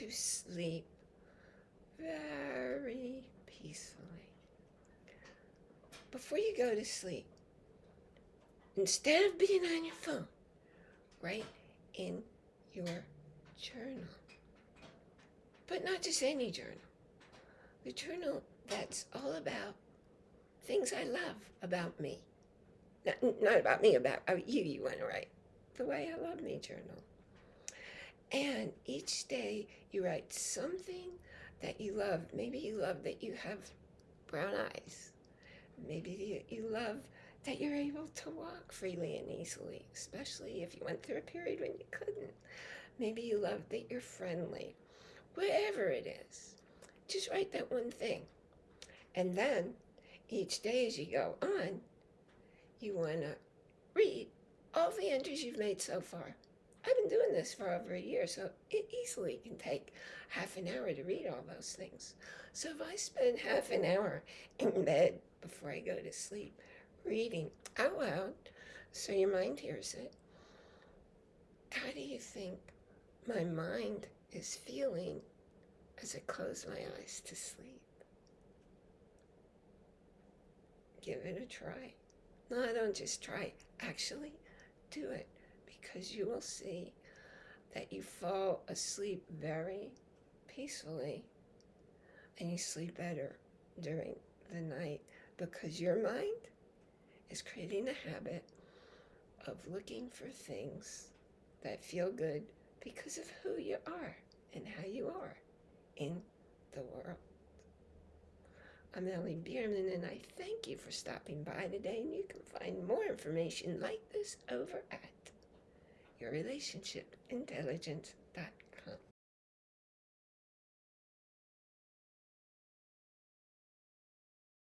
to sleep very peacefully. Before you go to sleep, instead of being on your phone, write in your journal. But not just any journal. The journal that's all about things I love about me. Not, not about me, about, you, you want to write. The way I love me journal. And each day you write something that you love. Maybe you love that you have brown eyes. Maybe you, love that you're able to walk freely and easily, especially if you went through a period when you couldn't. Maybe you love that you're friendly. Whatever it is, just write that one thing. And then each day as you go on, you want to read all the entries you've made so far. Doing this for over a year, so it easily can take half an hour to read all those things. So if I spend half an hour in bed before I go to sleep, reading out loud, so your mind hears it, how do you think my mind is feeling as I close my eyes to sleep? Give it a try. No, I don't just try. Actually, do it because you will see that you fall asleep very peacefully and you sleep better during the night because your mind is creating a habit of looking for things that feel good because of who you are and how you are in the world. I'm Ellie Bierman and I thank you for stopping by today and you can find more information like this over at yourrelationshipintelligence.com.